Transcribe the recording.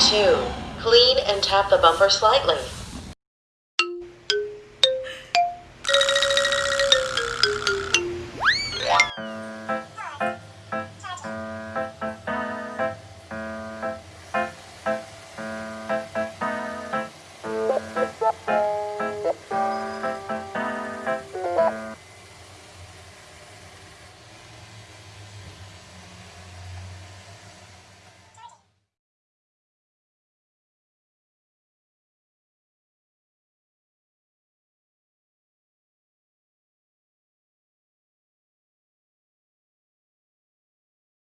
2. Clean and tap the bumper slightly.